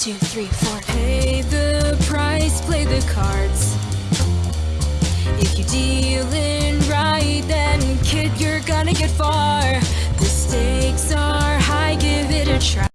two, three, four. Pay the price, play the cards. If you deal in right, then kid, you're gonna get far. The stakes are high, give it a try.